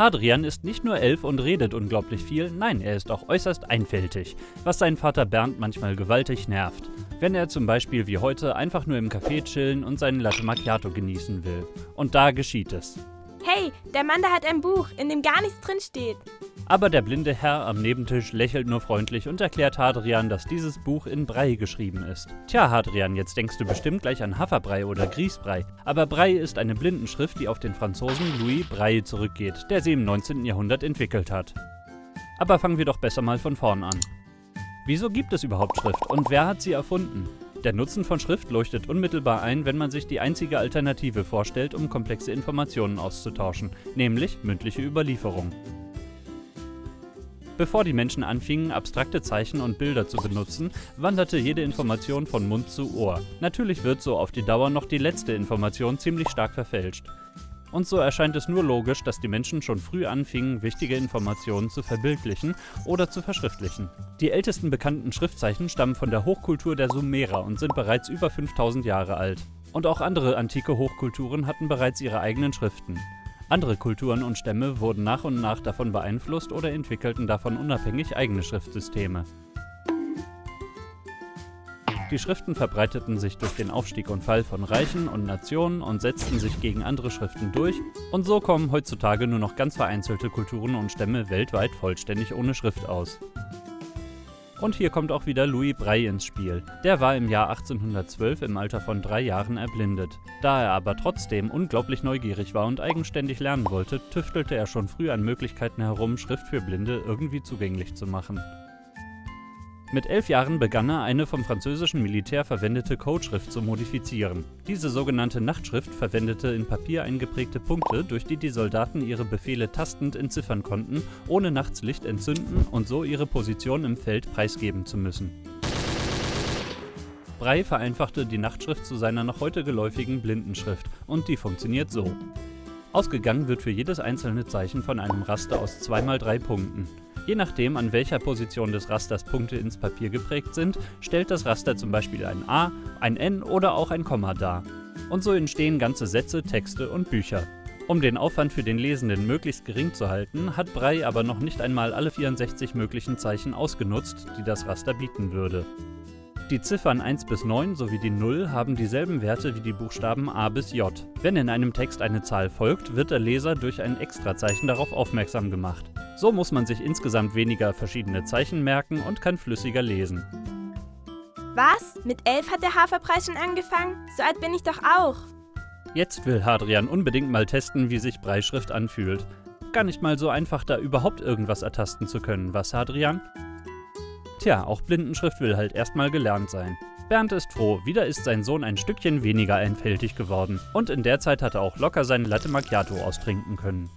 Hadrian ist nicht nur elf und redet unglaublich viel, nein, er ist auch äußerst einfältig, was seinen Vater Bernd manchmal gewaltig nervt. Wenn er zum Beispiel wie heute einfach nur im Café chillen und seinen Latte Macchiato genießen will. Und da geschieht es. Hey, der Mann da hat ein Buch, in dem gar nichts drin steht. Aber der blinde Herr am Nebentisch lächelt nur freundlich und erklärt Hadrian, dass dieses Buch in Brei geschrieben ist. Tja, Hadrian, jetzt denkst du bestimmt gleich an Haferbrei oder Grießbrei. Aber Brei ist eine Blindenschrift, die auf den Franzosen Louis Braille zurückgeht, der sie im 19. Jahrhundert entwickelt hat. Aber fangen wir doch besser mal von vorn an. Wieso gibt es überhaupt Schrift und wer hat sie erfunden? Der Nutzen von Schrift leuchtet unmittelbar ein, wenn man sich die einzige Alternative vorstellt, um komplexe Informationen auszutauschen, nämlich mündliche Überlieferung. Bevor die Menschen anfingen, abstrakte Zeichen und Bilder zu benutzen, wanderte jede Information von Mund zu Ohr. Natürlich wird so auf die Dauer noch die letzte Information ziemlich stark verfälscht. Und so erscheint es nur logisch, dass die Menschen schon früh anfingen, wichtige Informationen zu verbildlichen oder zu verschriftlichen. Die ältesten bekannten Schriftzeichen stammen von der Hochkultur der Sumerer und sind bereits über 5000 Jahre alt. Und auch andere antike Hochkulturen hatten bereits ihre eigenen Schriften. Andere Kulturen und Stämme wurden nach und nach davon beeinflusst oder entwickelten davon unabhängig eigene Schriftsysteme. Die Schriften verbreiteten sich durch den Aufstieg und Fall von Reichen und Nationen und setzten sich gegen andere Schriften durch, und so kommen heutzutage nur noch ganz vereinzelte Kulturen und Stämme weltweit vollständig ohne Schrift aus. Und hier kommt auch wieder Louis Braille ins Spiel. Der war im Jahr 1812 im Alter von drei Jahren erblindet. Da er aber trotzdem unglaublich neugierig war und eigenständig lernen wollte, tüftelte er schon früh an Möglichkeiten herum, Schrift für Blinde irgendwie zugänglich zu machen. Mit elf Jahren begann er, eine vom französischen Militär verwendete Codeschrift zu modifizieren. Diese sogenannte Nachtschrift verwendete in Papier eingeprägte Punkte, durch die die Soldaten ihre Befehle tastend entziffern konnten, ohne nachts Licht entzünden und so ihre Position im Feld preisgeben zu müssen. Brey vereinfachte die Nachtschrift zu seiner noch heute geläufigen Blindenschrift und die funktioniert so. Ausgegangen wird für jedes einzelne Zeichen von einem Raster aus 2x3 Punkten. Je nachdem, an welcher Position des Rasters Punkte ins Papier geprägt sind, stellt das Raster zum Beispiel ein A, ein N oder auch ein Komma dar. Und so entstehen ganze Sätze, Texte und Bücher. Um den Aufwand für den Lesenden möglichst gering zu halten, hat Brey aber noch nicht einmal alle 64 möglichen Zeichen ausgenutzt, die das Raster bieten würde. Die Ziffern 1 bis 9 sowie die 0 haben dieselben Werte wie die Buchstaben A bis J. Wenn in einem Text eine Zahl folgt, wird der Leser durch ein Extrazeichen darauf aufmerksam gemacht. So muss man sich insgesamt weniger verschiedene Zeichen merken und kann flüssiger lesen. Was? Mit elf hat der Haferpreis schon angefangen? So alt bin ich doch auch. Jetzt will Hadrian unbedingt mal testen, wie sich Breischrift anfühlt. Gar nicht mal so einfach, da überhaupt irgendwas ertasten zu können, was, Hadrian? Tja, auch Blindenschrift will halt erstmal gelernt sein. Bernd ist froh, wieder ist sein Sohn ein Stückchen weniger einfältig geworden. Und in der Zeit hat er auch locker seine Latte Macchiato austrinken können.